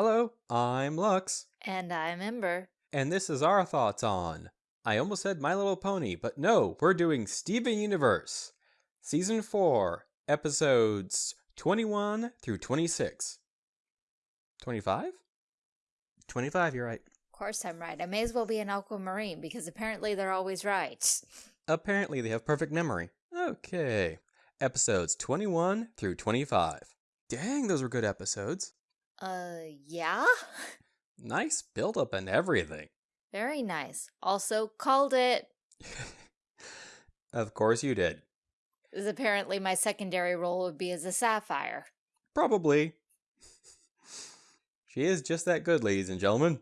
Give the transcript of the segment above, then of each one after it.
Hello, I'm Lux, And I'm Ember. and this is our thoughts on. I almost said My Little Pony, but no, we're doing Steven Universe, Season 4, Episodes 21 through 26. 25? 25, you're right. Of course I'm right. I may as well be an aquamarine because apparently they're always right. Apparently, they have perfect memory. Okay. Episodes 21 through 25. Dang, those were good episodes. Uh, yeah? Nice build up and everything. Very nice. Also, called it. of course you did. Apparently my secondary role would be as a sapphire. Probably. she is just that good, ladies and gentlemen.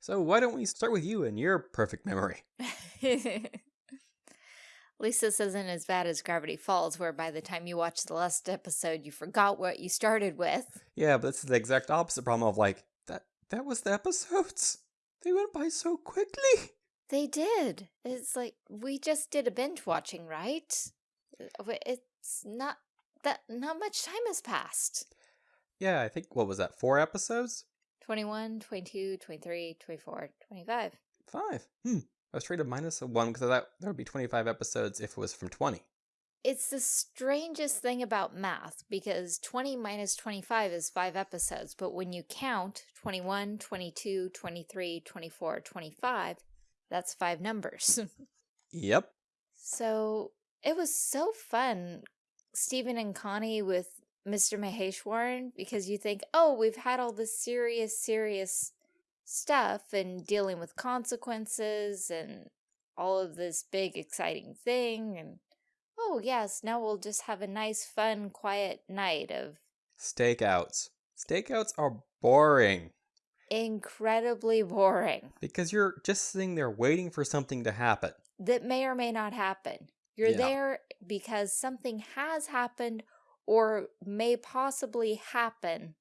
So why don't we start with you and your perfect memory? At least this isn't as bad as Gravity Falls, where by the time you watch the last episode, you forgot what you started with. Yeah, but this is the exact opposite problem of like, that that was the episodes? They went by so quickly. They did. It's like, we just did a binge watching, right? Uh, It's not that, not much time has passed. Yeah, I think, what was that, four episodes? 21, 22, 23, 24, 25. Five. Hmm. I was to minus a one because I thought there would be 25 episodes if it was from 20. It's the strangest thing about math because 20 minus 25 is 5 episodes, but when you count 21, 22, 23, 24, 25, that's 5 numbers. Yep. so it was so fun, Steven and Connie with Mr. Maheswaran, because you think, oh, we've had all this serious, serious stuff and dealing with consequences and all of this big, exciting thing. And oh, yes, now we'll just have a nice, fun, quiet night of Stakeouts. Stakeouts are boring incredibly boring because you're just sitting there waiting for something to happen. that may or may not happen. You're Yeah. there because something has happened or may possibly happen,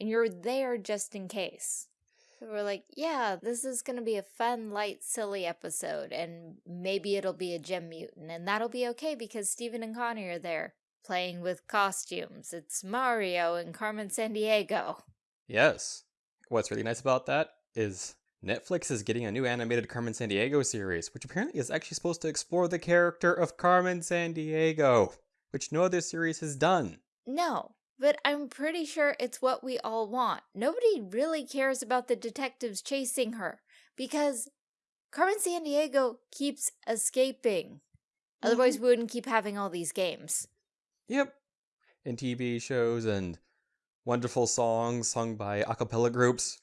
and you're there just in case. We're like, yeah, this is going to be a fun, light, silly episode, and maybe it'll be a gem mutant, and that'll be okay because Steven and Connie are there playing with costumes. It's Mario and Carmen Sandiego. Yes. What's really nice about that is Netflix is getting a new animated Carmen Sandiego series, which apparently is actually supposed to explore the character of Carmen Sandiego, which no other series has done. No, but I'm pretty sure it's what we all want. Nobody really cares about the detectives chasing her because Carmen Sandiego keeps escaping. Otherwise, we wouldn't keep having all these games. Yep. And TV shows and wonderful songs sung by a cappella groups.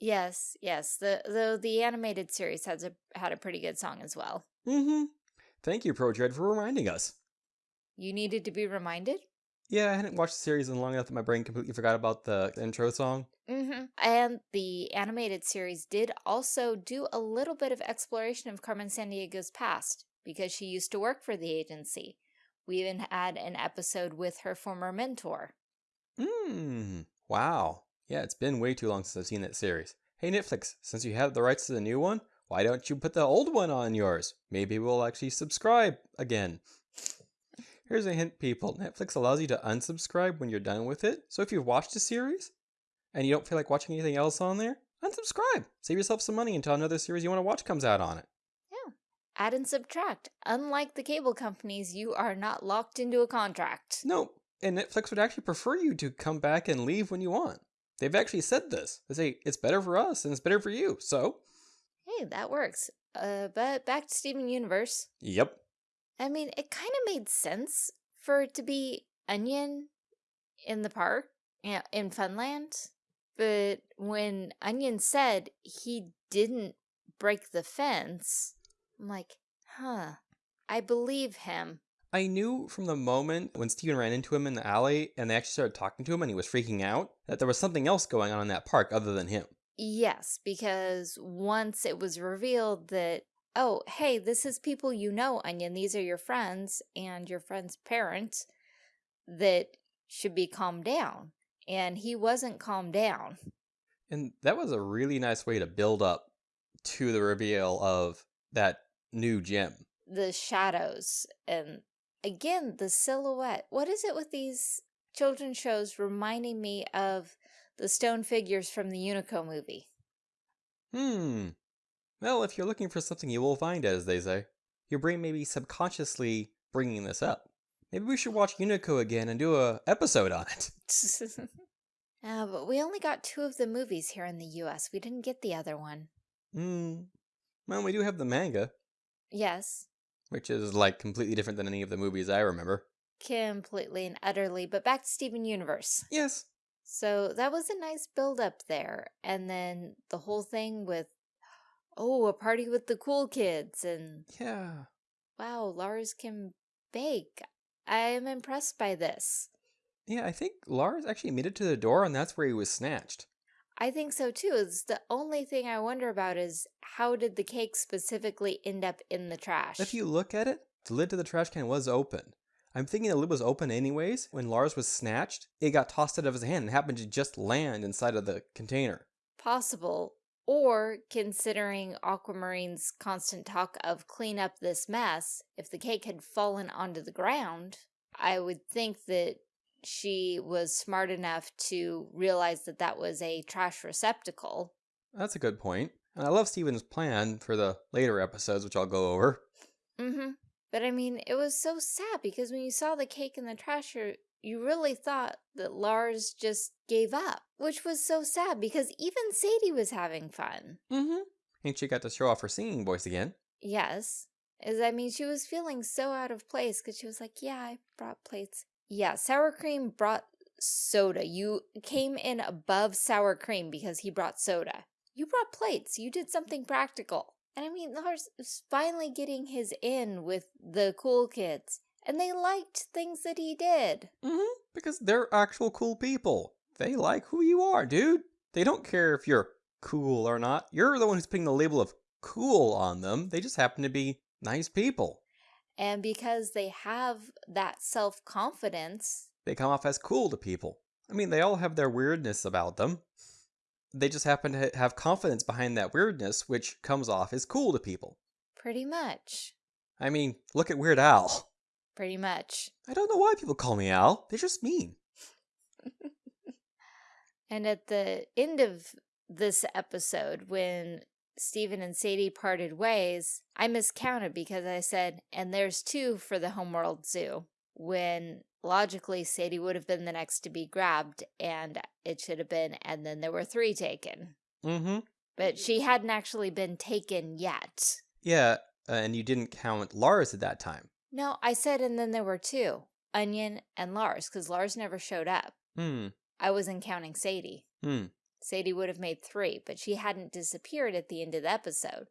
Yes, yes. The the the animated series has a had a pretty good song as well. Mm-hmm. Thank you, ProDread, for reminding us. You needed to be reminded. Yeah, I hadn't watched the series in long enough that my brain completely forgot about the intro song. Mm-hmm. And the animated series did also do a little bit of exploration of Carmen Sandiego's past because she used to work for the agency. We even had an episode with her former mentor. Mmm. Wow. Yeah, it's been way too long since I've seen that series. Hey, Netflix, since you have the rights to the new one, why don't you put the old one on yours? Maybe we'll actually subscribe again. Here's a hint, people. Netflix allows you to unsubscribe when you're done with it. So if you've watched a series and you don't feel like watching anything else on there, unsubscribe. Save yourself some money until another series you want to watch comes out on it. Yeah. Add and subtract. Unlike the cable companies, you are not locked into a contract. No, and Netflix would actually prefer you to come back and leave when you want. They've actually said this. They say it's better for us and it's better for you. So, Hey, that works. Uh, but back to Steven Universe. yep. I mean, it kind of made sense for it to be Onion in the park, in Funland. But when Onion said he didn't break the fence, I'm like, huh, I believe him. I knew from the moment when Steven ran into him in the alley and they actually started talking to him and he was freaking out that there was something else going on in that park other than him. Yes, because once it was revealed that, oh, hey, this is people you know, Onion, these are your friends and your friend's parents that should be calmed down. And he wasn't calmed down. And that was a really nice way to build up to the reveal of that new gem. The shadows and again, the silhouette. What is it with these children's shows reminding me of The stone figures from the Unico movie. Hmm. Well, if you're looking for something, you will find it, as they say. Your brain may be subconsciously bringing this up. Maybe we should watch Unico again and do a episode on it. uh, but we only got two of the movies here in the US. We didn't get the other one. Hmm. Well, we do have the manga, Yes, which is like completely different than any of the movies I remember. completely and utterly. But back to Steven Universe. Yes. So that was a nice build up there. And then the whole thing with, oh, a party with the cool kids. And Yeah. wow, Lars can bake. I am impressed by this. Yeah, I think Lars actually made it to the door, and that's where he was snatched. I think so too. It's the only thing I wonder about is how did the cake specifically end up in the trash? If you look at it, the lid to the trash can was open. I'm thinking the lid was open anyways. When Lars was snatched, it got tossed out of his hand and happened to just land inside of the container. Possible. Or considering Aquamarine's constant talk of clean up this mess, if the cake had fallen onto the ground, I would think that she was smart enough to realize that that was a trash receptacle. That's a good point. And I love Steven's plan for the later episodes, which I'll go over. Mm-hmm. But I mean, it was so sad because when you saw the cake in the trash, you really thought that Lars just gave up, which was so sad because even Sadie was having fun. Mm-hmm. And she got to show off her singing voice again. Yes. Is I mean, she was feeling so out of place because she was like, yeah, I brought plates. Yeah, sour cream brought soda. You came in above sour cream because he brought soda. You brought plates. You did something practical. And I mean, Lars is finally getting his in with the cool kids. And they liked things that he did. Mm-hmm. Because they're actual cool people. They like who you are, dude. They don't care if you're cool or not. You're the one who's putting the label of cool on them. They just happen to be nice people. And because they have that self-confidence, They come off as cool to people. I mean, they all have their weirdness about them. They just happen to have confidence behind that weirdness, which comes off as cool to people. pretty much, I mean, look at Weird Al. pretty much. I don't know why people call me Al. They're just mean. And at the end of this episode, when Steven and Sadie parted ways, I miscounted because I said, and there's two for the Homeworld Zoo, when logically Sadie would have been the next to be grabbed, and it should have been, and then there were three taken. Mm-hmm. But she hadn't actually been taken yet. Yeah, uh, and you didn't count Lars at that time. No, I said, and then there were two Onion and Lars, because Lars never showed up. Hmm. I wasn't counting Sadie. Hmm. Sadie would have made three, but she hadn't disappeared at the end of the episode.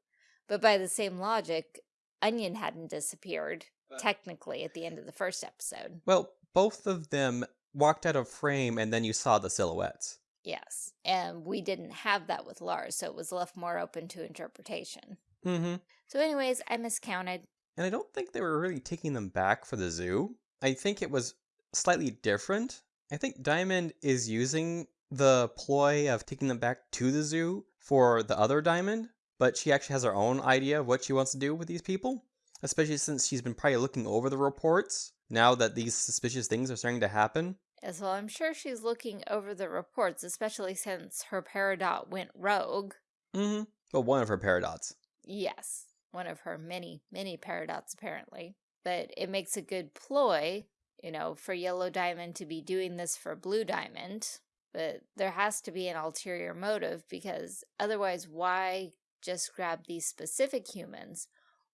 But by the same logic, Onion hadn't disappeared, technically, at the end of the first episode. Well, both of them walked out of frame and then you saw the silhouettes. Yes. And we didn't have that with Lars, so it was left more open to interpretation. Mm-hmm. So anyways, I miscounted. And I don't think they were really taking them back for the zoo. I think it was slightly different. I think Diamond is using the ploy of taking them back to the zoo for the other Diamond, but she actually has her own idea of what she wants to do with these people, especially since she's been probably looking over the reports now that these suspicious things are starting to happen. As well, I'm sure she's looking over the reports, especially since her Peridot went rogue. Mm-hmm. Well, one of her Peridots. Yes, one of her many, many Peridots, apparently. But it makes a good ploy, you know, for Yellow Diamond to be doing this for Blue Diamond. But there has to be an ulterior motive because otherwise, why just grab these specific humans?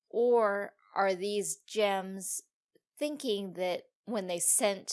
Or are these gems thinking that when they sent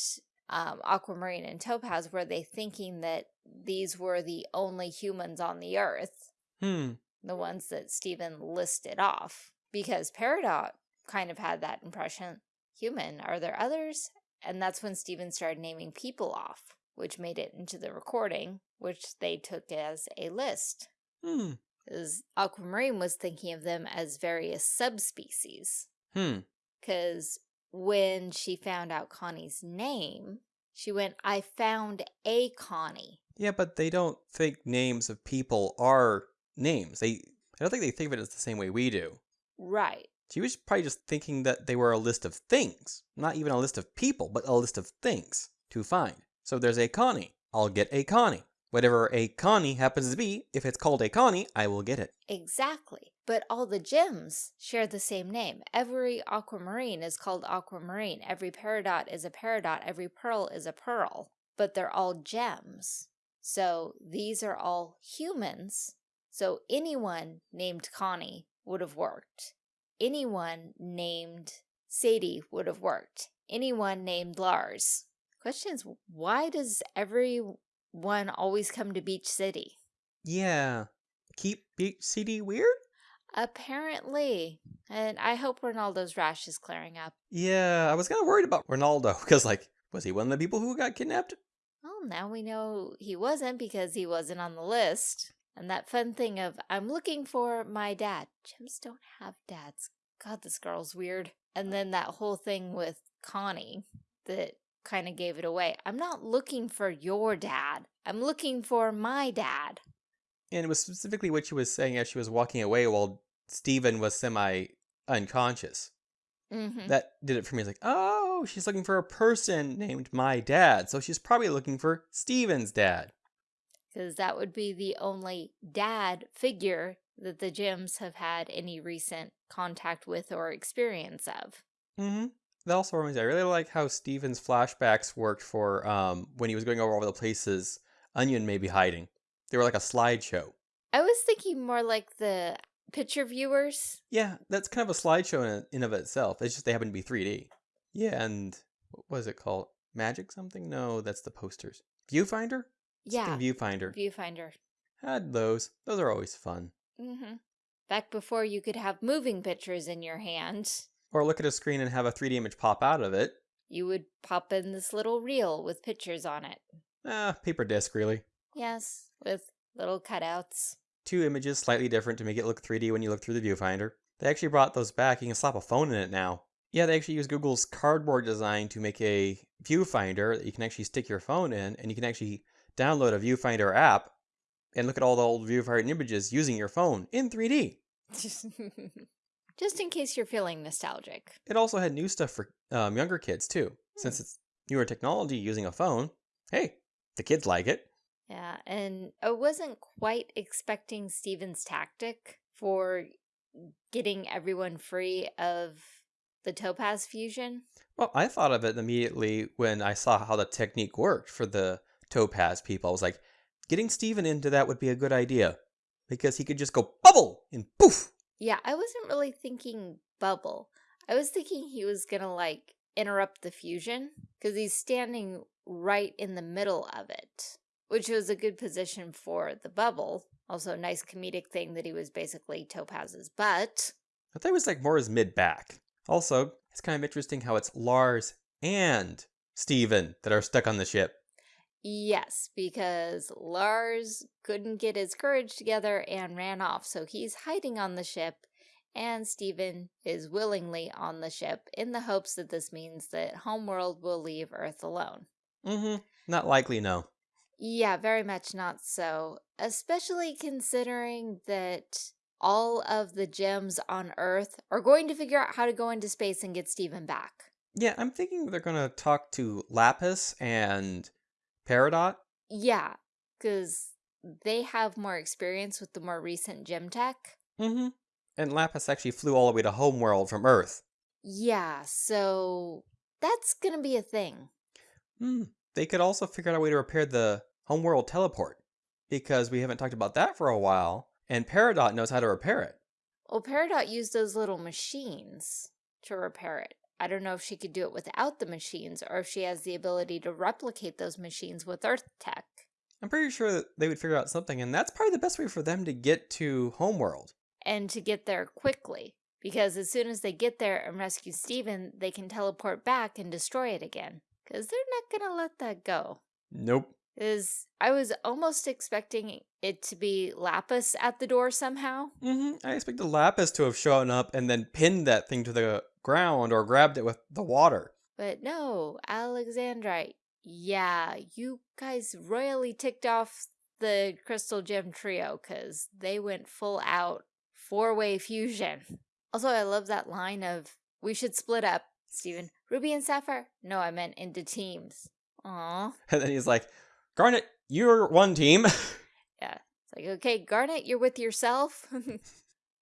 um, Aquamarine and Topaz, were they thinking that these were the only humans on the Earth? Hmm. The ones that Steven listed off because Peridot kind of had that impression. Human, are there others? And that's when Steven started naming people off, which made it into the recording, which they took as a list. Hmm. Because Aquamarine was thinking of them as various subspecies. Hmm. Because when she found out Connie's name, she went, I found a Connie. Yeah, but they don't think names of people are names. They I don't think they think of it as the same way we do. Right. She was probably just thinking that they were a list of things, not even a list of people, but a list of things to find. So there's a Connie. I'll get a Connie. Whatever a Connie happens to be, if it's called a Connie, I will get it. Exactly. But all the gems share the same name. Every aquamarine is called aquamarine. Every peridot is a peridot. Every pearl is a pearl. But they're all gems. So these are all humans. So anyone named Connie would have worked. Anyone named Sadie would have worked. Anyone named Lars. Question is, why does everyone always come to Beach City? Yeah. Keep Beach City weird? Apparently. And I hope Ronaldo's rash is clearing up. Yeah, I was kind of worried about Ronaldo because, like, was he one of the people who got kidnapped? Well, now we know he wasn't because he wasn't on the list. And that fun thing of, I'm looking for my dad. Gems don't have dads. God, this girl's weird. And then that whole thing with Connie that kind of gave it away. I'm not looking for your dad. I'm looking for my dad. And it was specifically what she was saying as she was walking away while Steven was semi unconscious. Mm -hmm. That did it for me. It's like, oh, she's looking for a person named my dad. So she's probably looking for Steven's dad. Because that would be the only dad figure that the Gems have had any recent contact with or experience of. Mm-hmm. That also reminds me, I really like how Steven's flashbacks worked for um, when he was going over all the places Onion may be hiding. They were like a slideshow. I was thinking more like the picture viewers. Yeah, that's kind of a slideshow in, in of itself. It's just they happen to be 3D. Yeah, and what was it called? Magic something? No, that's the posters. Viewfinder? Yeah. Viewfinder. Viewfinder. Had those. Those are always fun. Mm-hmm. Back before you could have moving pictures in your hand. Or look at a screen and have a 3D image pop out of it. You would pop in this little reel with pictures on it. Ah, paper disc, really. Yes, with little cutouts. Two images slightly different to make it look 3D when you look through the viewfinder. They actually brought those back. You can slap a phone in it now. Yeah, they actually use Google's cardboard design to make a viewfinder that you can actually stick your phone in, and you can actually download a viewfinder app and look at all the old viewfinder images using your phone in 3D. Just in case you're feeling nostalgic. It also had new stuff for um, younger kids too. Hmm. Since it's newer technology using a phone, hey, the kids like it. Yeah, and I wasn't quite expecting Steven's tactic for getting everyone free of the topaz fusion. Well, I thought of it immediately when I saw how the technique worked for the topaz people. I was like, getting Steven into that would be a good idea because he could just go bubble and poof. Yeah, I wasn't really thinking bubble. I was thinking he was going to like interrupt the fusion because he's standing right in the middle of it which was a good position for the bubble. Also, a nice comedic thing that he was basically Topaz's butt. I thought it was like more his mid back. Also, it's kind of interesting how it's Lars and Steven that are stuck on the ship. Yes, because Lars couldn't get his courage together and ran off, so he's hiding on the ship, and Steven is willingly on the ship in the hopes that this means that Homeworld will leave Earth alone. Mm-hmm. Not likely, no. Yeah, very much not so. Especially considering that all of the gems on Earth are going to figure out how to go into space and get Steven back. Yeah, I'm thinking they're going to talk to Lapis and Peridot. Yeah, because they have more experience with the more recent gem tech. Mm-hmm. And Lapis actually flew all the way to Homeworld from Earth. Yeah, so that's going to be a thing. Hmm. They could also figure out a way to repair the Homeworld teleport because we haven't talked about that for a while, and Peridot knows how to repair it. Well, Peridot used those little machines to repair it. I don't know if she could do it without the machines or if she has the ability to replicate those machines with Earth tech. I'm pretty sure that they would figure out something, and that's probably the best way for them to get to Homeworld. And to get there quickly, because as soon as they get there and rescue Steven, they can teleport back and destroy it again. Because they're not going to let that go. Nope is I was almost expecting it to be Lapis at the door somehow. Mm -hmm. I expected Lapis to have shown up and then pinned that thing to the ground or grabbed it with the water. But no, Alexandrite. Yeah, you guys royally ticked off the Crystal Gem Trio because they went full out four-way fusion. Also, I love that line of, we should split up, Steven. Ruby and Sapphire? No, I meant into teams. Aw. And then he's like, Garnet, you're one team. Yeah. It's like, okay, Garnet, you're with yourself.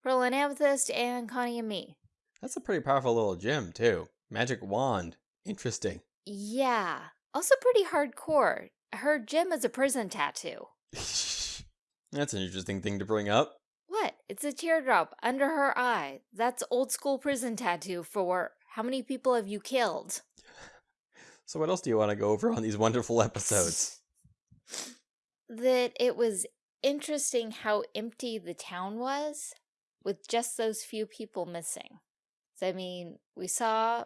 Pearl and Amethyst, and Connie and me. That's a pretty powerful little gem, too. Magic wand. Interesting. Yeah. Also pretty hardcore. Her gem is a prison tattoo. That's an interesting thing to bring up. What? It's a teardrop under her eye. That's old school prison tattoo for how many people have you killed? So, what else do you want to go over on these wonderful episodes? that it was interesting how empty the town was with just those few people missing. So, I mean, we saw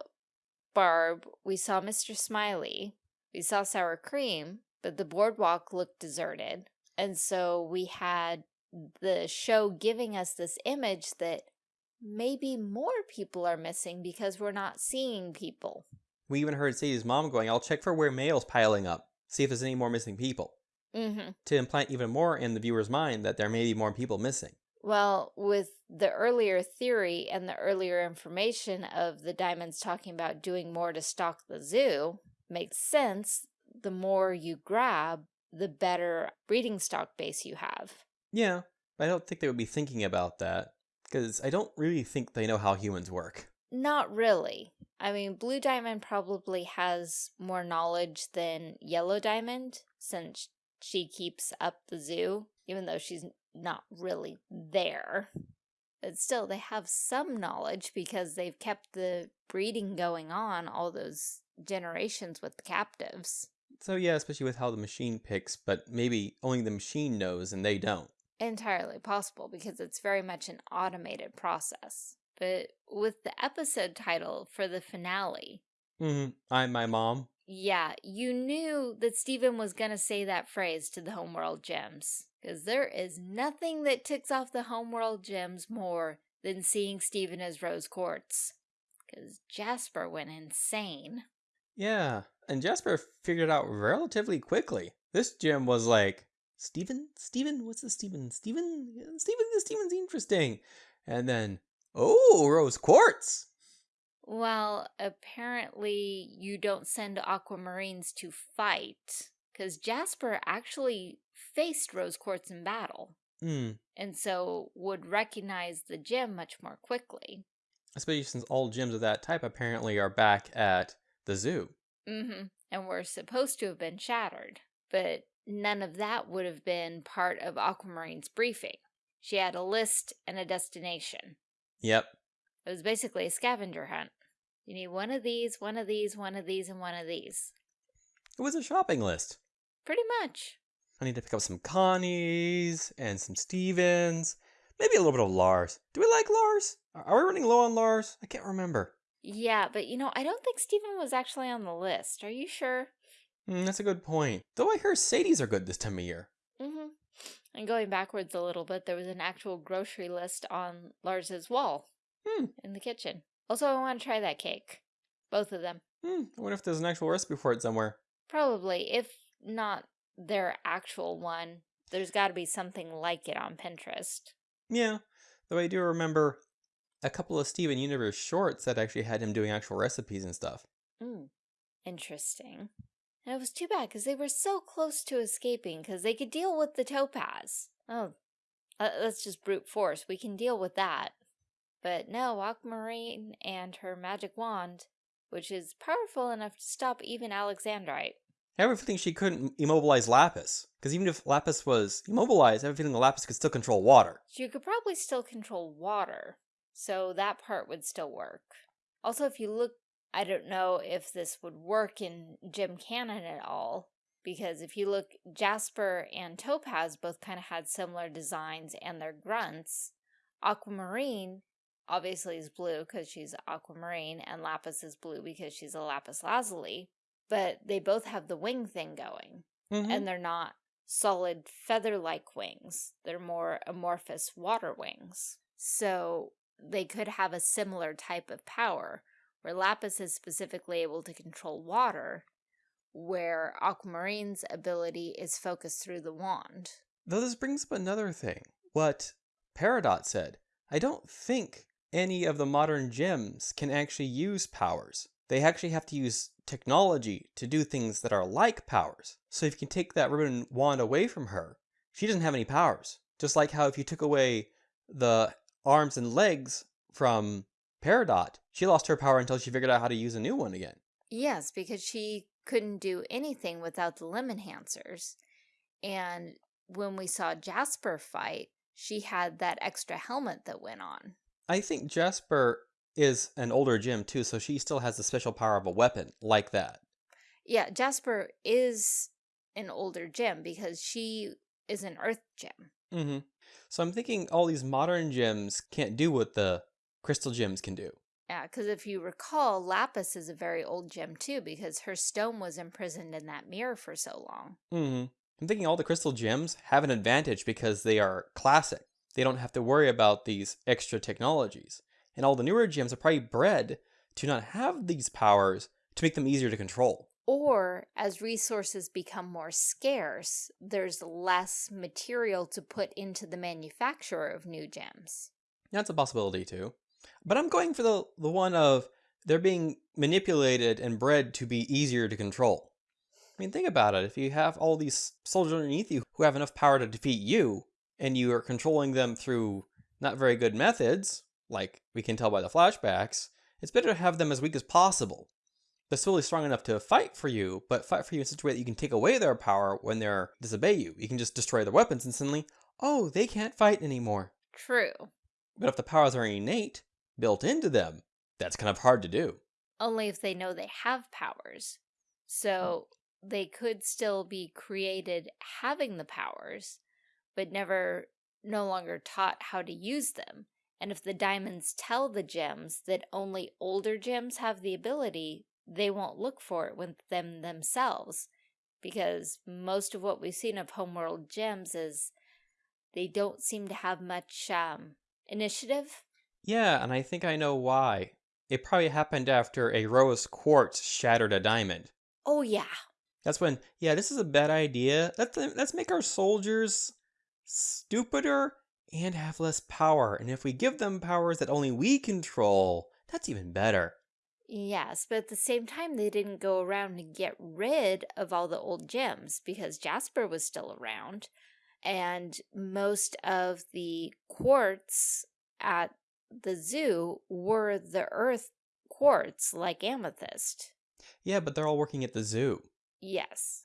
Barb, we saw Mr. Smiley, we saw Sour Cream, but the boardwalk looked deserted. And so we had the show giving us this image that maybe more people are missing because we're not seeing people. We even heard Sadie's mom going, I'll check for where mail's piling up, see if there's any more missing people, Mm-hmm. to implant even more in the viewer's mind that there may be more people missing. Well, with the earlier theory and the earlier information of the diamonds talking about doing more to stock the zoo, makes sense. The more you grab, the better breeding stock base you have. Yeah, but I don't think they would be thinking about that, because I don't really think they know how humans work. Not really. I mean, Blue Diamond probably has more knowledge than Yellow Diamond since she keeps up the zoo, even though she's not really there. But still, they have some knowledge because they've kept the breeding going on all those generations with the captives. So yeah, especially with how the machine picks, but maybe only the machine knows and they don't. Entirely possible because it's very much an automated process. But with the episode title for the finale, Mm -hmm. I'm my mom. yeah, you knew that Steven was going to say that phrase to the Homeworld Gems. Because there is nothing that ticks off the Homeworld Gems more than seeing Steven as Rose Quartz. Because Jasper went insane. Yeah, and Jasper figured it out relatively quickly. This gem was like, Steven? Steven? What's this Steven? Steven? Steven, this Steven's interesting. And then, oh, Rose Quartz. Well, apparently you don't send aquamarines to fight. Because Jasper actually faced Rose Quartz in battle. Hmm, And so would recognize the gem much more quickly. especially since all gems of that type apparently are back at the zoo. Mm-hmm. And were supposed to have been shattered. But none of that would have been part of Aquamarine's briefing. She had a list and a destination. Yep. It was basically a scavenger hunt. You need one of these, one of these, one of these, and one of these. It was a shopping list. Pretty much. I need to pick up some Connies and some Stevens. Maybe a little bit of Lars. Do we like Lars? Are we running low on Lars? I can't remember. Yeah, but you know, I don't think Steven was actually on the list. Are you sure? Hmm, that's a good point. Though I hear Sadie's are good this time of year. Mm-hmm. And going backwards a little bit, there was an actual grocery list on Lars's wall Hmm. in the kitchen. Also, I want to try that cake. Both of them. Hmm, I wonder if there's an actual recipe for it somewhere. Probably, if not their actual one, there's got to be something like it on Pinterest. Yeah, though I do remember a couple of Steven Universe shorts that actually had him doing actual recipes and stuff. Mm. Interesting. And it was too bad because they were so close to escaping because they could deal with the topaz. Oh, uh, that's just brute force. We can deal with that. But no, Aquamarine and her magic wand, which is powerful enough to stop even Alexandrite. Feeling she couldn't immobilize Lapis. Because even if Lapis was immobilized, the Lapis could still control water. She could probably still control water, so that part would still work. Also, if you look, I don't know if this would work in Gem Canon at all, because if you look, Jasper and Topaz both kind of had similar designs and their grunts. Aquamarine obviously is blue because she's aquamarine, and Lapis is blue because she's a lapis lazuli, but they both have the wing thing going Mhm. and they're not solid feather-like wings. They're more amorphous water wings. So they could have a similar type of power, where Lapis is specifically able to control water, where Aquamarine's ability is focused through the wand. Though this brings up another thing. What Peridot said. I don't think any of the modern gems can actually use powers. They actually have to use technology to do things that are like powers. So if you can take that ribbon wand away from her, she doesn't have any powers. Just like how if you took away the arms and legs from Peridot, she lost her power until she figured out how to use a new one again. Yes, because she couldn't do anything without the limb enhancers. And when we saw Jasper fight, she had that extra helmet that went on. I think Jasper is an older gem too, so she still has the special power of a weapon like that. Yeah, Jasper is an older gem because she is an earth gem. Mm-hmm. So I'm thinking all these modern gems can't do what the crystal gems can do. Yeah, because if you recall, Lapis is a very old gem too because her stone was imprisoned in that mirror for so long. Mm-hmm. I'm thinking all the crystal gems have an advantage because they are classic. They don't have to worry about these extra technologies. And all the newer gems are probably bred to not have these powers to make them easier to control. Or as resources become more scarce, there's less material to put into the manufacture of new gems. That's a possibility too. But I'm going for the, the one of they're being manipulated and bred to be easier to control. I mean, think about it. If you have all these soldiers underneath you who have enough power to defeat you, and you are controlling them through not very good methods, like we can tell by the flashbacks, it's better to have them as weak as possible. They're still strong enough to fight for you, but fight for you in such a way that you can take away their power when they disobey you. You can just destroy their weapons and suddenly, oh, they can't fight anymore. True. But if the powers are innate, built into them, that's kind of hard to do. Only if they know they have powers. So hmm. they could still be created having the powers, but never no longer taught how to use them. And if the diamonds tell the gems that only older gems have the ability, they won't look for it with them themselves. Because most of what we've seen of Homeworld gems is they don't seem to have much um, initiative. Yeah, and I think I know why. It probably happened after a rose quartz shattered a diamond. Oh, yeah. That's when, yeah, this is a bad idea. Let's, let's make our soldiers stupider and have less power. And if we give them powers that only we control, that's even better. Yes, but at the same time, they didn't go around and get rid of all the old gems because Jasper was still around. And most of the quartz at the zoo were the earth quartz, like amethyst. Yeah, but they're all working at the zoo. Yes.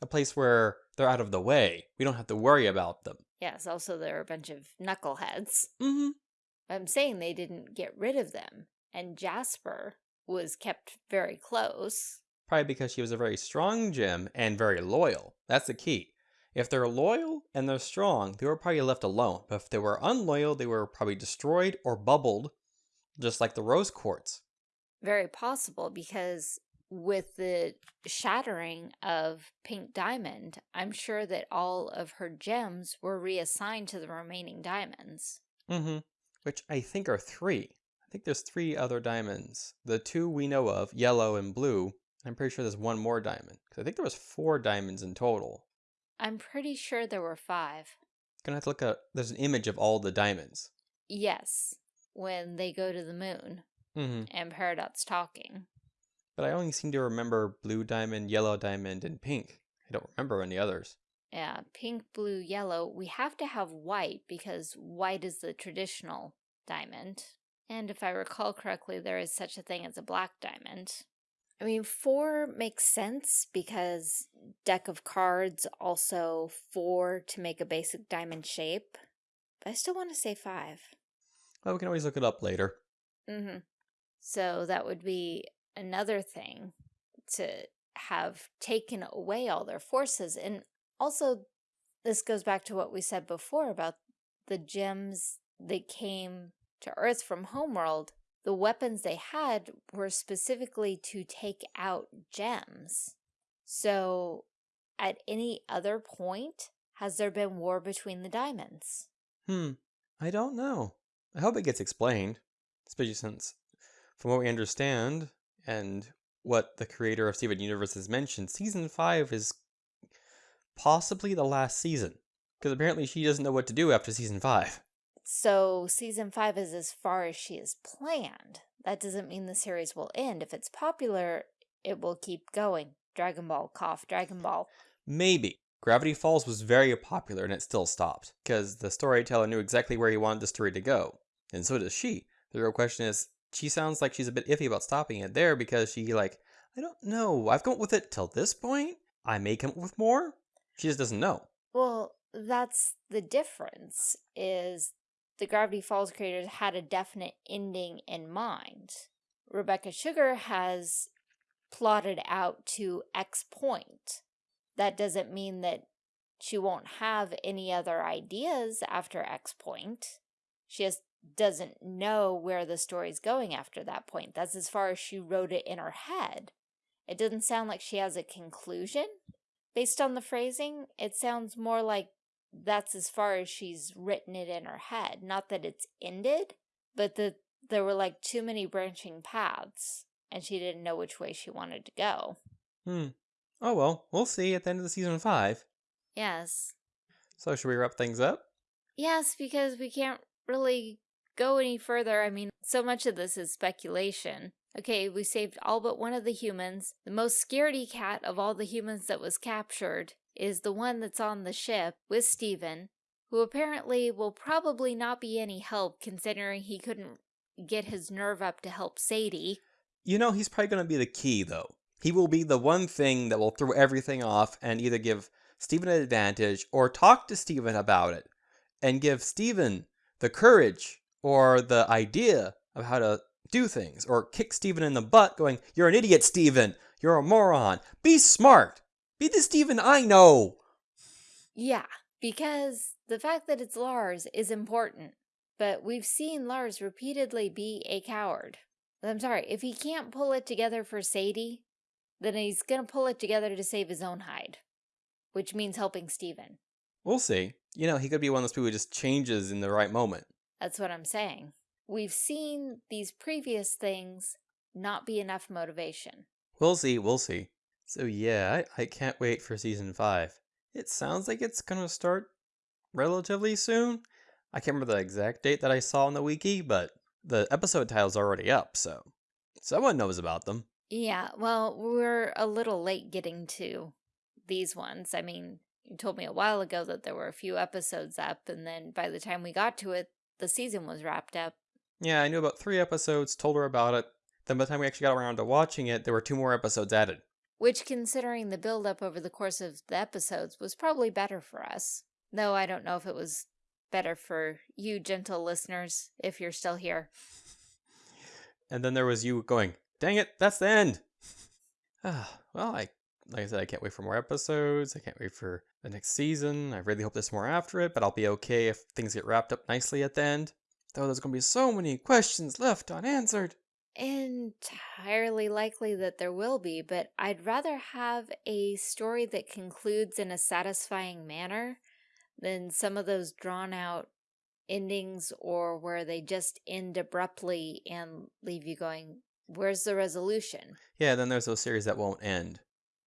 A place where they're out of the way. We don't have to worry about them. Yes, also they're a bunch of knuckleheads. Mm-hmm. I'm saying they didn't get rid of them. And Jasper was kept very close. Probably because she was a very strong gem and very loyal. That's the key. If they're loyal and they're strong, they were probably left alone. But if they were unloyal, they were probably destroyed or bubbled, just like the rose quartz. Very possible because with the shattering of Pink Diamond, I'm sure that all of her gems were reassigned to the remaining diamonds. Mm-hmm. Which I think are three. I think there's three other diamonds. The two we know of, yellow and blue. I'm pretty sure there's one more diamond. Because I think there was four diamonds in total. I'm pretty sure there were five. Gonna have to look at, there's an image of all the diamonds. Yes, when they go to the moon. Mm-hmm. And Peridot's talking but I only seem to remember blue diamond, yellow diamond, and pink. I don't remember any others. Yeah, pink, blue, yellow. We have to have white because white is the traditional diamond. And if I recall correctly, there is such a thing as a black diamond. I mean, four makes sense because deck of cards also four to make a basic diamond shape. But I still want to say five. Well, we can always look it up later. Mm-hmm. So that would be another thing to have taken away all their forces. And also, this goes back to what we said before about the gems that came to Earth from Homeworld. The weapons they had were specifically to take out gems. So, at any other point, has there been war between the diamonds? Hmm, I don't know. I hope it gets explained, especially since, from what we understand, and what the creator of Steven Universe has mentioned, season 5 is possibly the last season. Because apparently she doesn't know what to do after season 5. So season 5 is as far as she has planned. That doesn't mean the series will end. If it's popular, it will keep going. Dragon Ball, cough, Dragon Ball. Maybe. Gravity Falls was very popular and it still stopped, because the storyteller knew exactly where he wanted the story to go. And so does she. The real question is, she sounds like she's a bit iffy about stopping it there because she, like, I don't know, I've up with it till this point. I may come up with more. She just doesn't know. Well, that's the difference, is the Gravity Falls creators had a definite ending in mind. Rebecca Sugar has plotted out to X point. That doesn't mean that she won't have any other ideas after X point. She just doesn't know where the story's going after that point. That's as far as she wrote it in her head. It doesn't sound like she has a conclusion. Based on the phrasing, it sounds more like that's as far as she's written it in her head. Not that it's ended, but that there were like too many branching paths and she didn't know which way she wanted to go. Hmm. Oh well, we'll see at the end of the season five. Yes. So should we wrap things up? Yes, because we can't really go any further. I mean, so much of this is speculation. Okay, we saved all but one of the humans. The most scaredy cat of all the humans that was captured is the one that's on the ship with Steven, who apparently will probably not be any help considering he couldn't get his nerve up to help Sadie. You know, he's probably going to be the key, though. He will be the one thing that will throw everything off and either give Steven an advantage or talk to Steven about it and give Steven the courage or the idea of how to do things or kick Steven in the butt going, You're an idiot, Steven. You're a moron. Be smart. Be the Steven I know. Yeah, because the fact that it's Lars is important. But we've seen Lars repeatedly be a coward. I'm sorry, if he can't pull it together for Sadie, then he's going to pull it together to save his own hide, which means helping Steven. We'll see. You know, he could be one of those people who just changes in the right moment. That's what I'm saying. We've seen these previous things not be enough motivation. We'll see, we'll see. So yeah, I, I can't wait for season 5. It sounds like it's gonna start relatively soon. I can't remember the exact date that I saw on the wiki, but the episode title's already up, so someone knows about them. Yeah, well, we're a little late getting to these ones. I mean, you told me a while ago that there were a few episodes up, and then by the time we got to it, the season was wrapped up. Yeah, I knew about three episodes, told her about it. Then by the time we actually got around to watching it, there were two more episodes added. Which, considering the build-up over the course of the episodes, was probably better for us. Though I don't know if it was better for you, gentle listeners, if you're still here. And then there was you going, dang it, that's the end. Well, I like I said, I can't wait for more episodes. I can't wait for the next season. I really hope there's more after it, but I'll be okay if things get wrapped up nicely at the end. Though there's going to be so many questions left unanswered. Entirely likely that there will be, but I'd rather have a story that concludes in a satisfying manner than some of those drawn out endings or where they just end abruptly and leave you going, where's the resolution? Yeah, then there's those series that won't end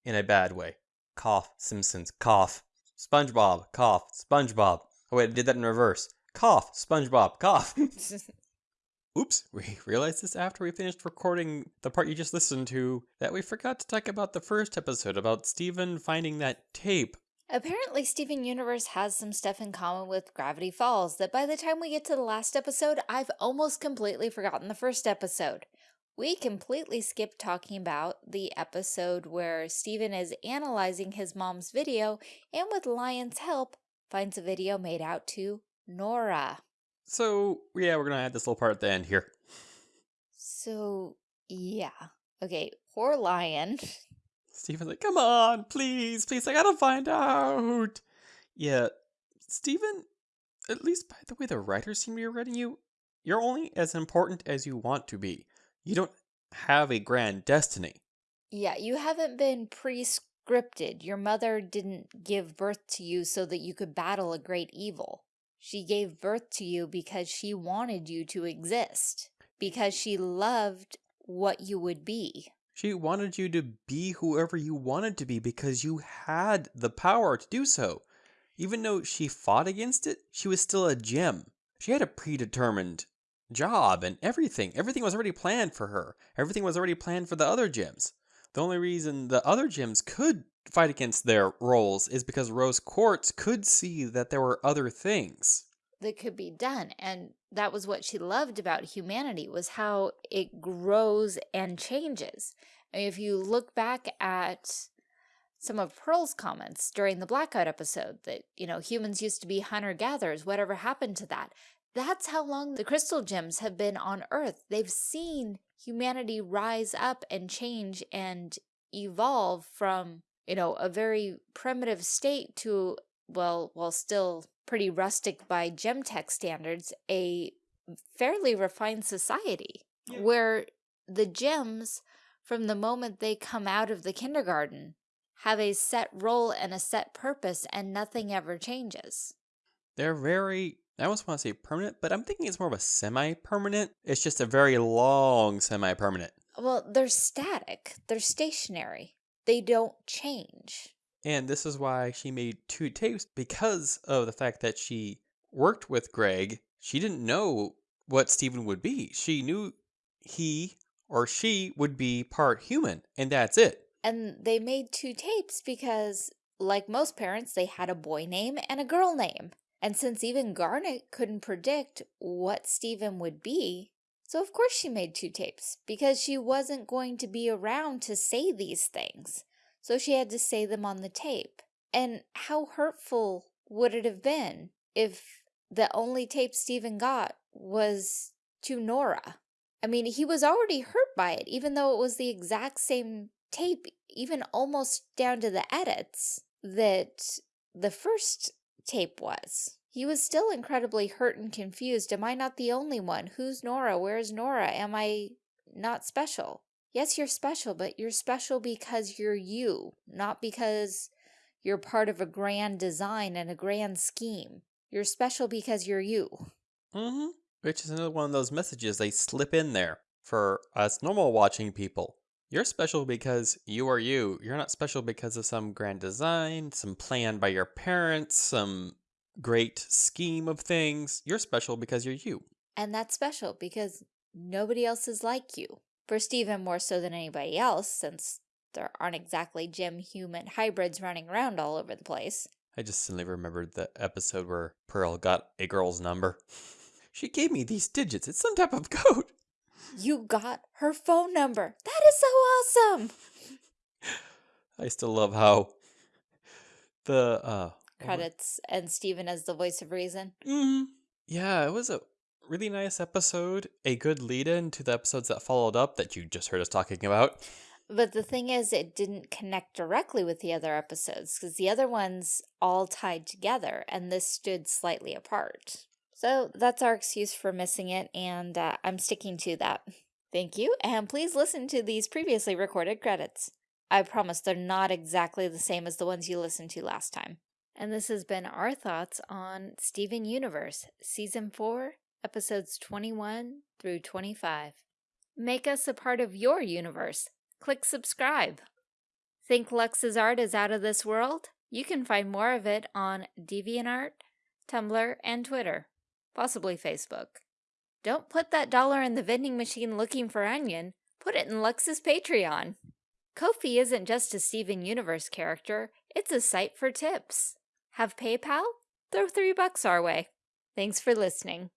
in a bad way. Cough, Simpsons, cough. SpongeBob, cough, SpongeBob. Oh wait, I did that in reverse. Cough, SpongeBob, cough. Oops, we realized this after we finished recording the part you just listened to that we forgot to talk about the first episode about Steven finding that tape. Apparently, Steven Universe has some stuff in common with Gravity Falls that by the time we get to the last episode, I've almost completely forgotten the first episode. We completely skipped talking about the episode where Steven is analyzing his mom's video and with Lion's help finds a video made out to Nora. So, yeah, we're gonna add this little part at the end here. So, yeah. Okay, poor Lion. Steven's like, come on, please, please, I gotta find out. Yeah, Steven, at least by the way the writers seem to be writing you, you're only as important as you want to be. You don't have a grand destiny. Yeah, you haven't been pre-scripted. Your mother didn't give birth to you so that you could battle a great evil. She gave birth to you because she wanted you to exist. Because she loved what you would be. She wanted you to be whoever you wanted to be because you had the power to do so. Even though she fought against it, she was still a gem. She had a predetermined job and everything. Everything was already planned for her. Everything was already planned for the other gems. The only reason the other gems could fight against their roles is because Rose Quartz could see that there were other things. that could be done and that was what she loved about humanity was how it grows and changes I mean, if you look back at some of pearl's comments during the blackout episode that you know humans used to be hunter-gatherers whatever happened to that that's how long the crystal gems have been on earth they've seen humanity rise up and change and evolve from you know a very primitive state to well while still pretty rustic by Gemtech standards, a fairly refined society Yeah. where the gems, from the moment they come out of the kindergarten, have a set role and a set purpose and nothing ever changes. They're very, I almost want to say permanent, but I'm thinking it's more of a semi permanent. It's just a very long semi permanent. Well, they're static, they're stationary, they don't change. And this is why she made two tapes because of the fact that she worked with Greg. She didn't know what Steven would be. She knew he or she would be part human, and that's it. And they made two tapes because, like most parents, they had a boy name and a girl name. And since even Garnet couldn't predict what Steven would be, so of course she made two tapes because she wasn't going to be around to say these things. So she had to say them on the tape. And how hurtful would it have been if the only tape Steven got was to Nora? I mean, he was already hurt by it, even though it was the exact same tape, even almost down to the edits that the first tape was. He was still incredibly hurt and confused. Am I not the only one? Who's Nora? Where's Nora? Am I not special? Yes, you're special, but you're special because you're you, not because you're part of a grand design and a grand scheme. You're special because you're you. Mm-hmm. Which is another one of those messages they slip in there for us normal watching people. You're special because you are you. You're not special because of some grand design, some plan by your parents, some great scheme of things. You're special because you're you. And that's special because nobody else is like you. For Steven more so than anybody else, since there aren't exactly gem human hybrids running around all over the place. I just suddenly remembered the episode where Pearl got a girl's number. She gave me these digits. It's some type of code. You got her phone number. That is so awesome. I still love how the uh Credits and Steven as the voice of reason. Mm, yeah, it was a really nice episode. A good lead in to the episodes that followed up that you just heard us talking about. But the thing is, it didn't connect directly with the other episodes because the other ones all tied together and this stood slightly apart. So that's our excuse for missing it, and uh, I'm sticking to that. Thank you, and please listen to these previously recorded credits. I promise they're not exactly the same as the ones you listened to last time. And this has been our thoughts on Steven Universe, Season 4, Episodes 21 through 25. Make us a part of your universe. Click subscribe. Think Lux's art is out of this world? You can find more of it on DeviantArt, Tumblr, and Twitter, possibly Facebook. Don't put that dollar in the vending machine looking for onion. Put it in Lux's Patreon. Kofi isn't just a Steven Universe character, it's a site for tips. Have PayPal? Throw three bucks our way. Thanks for listening.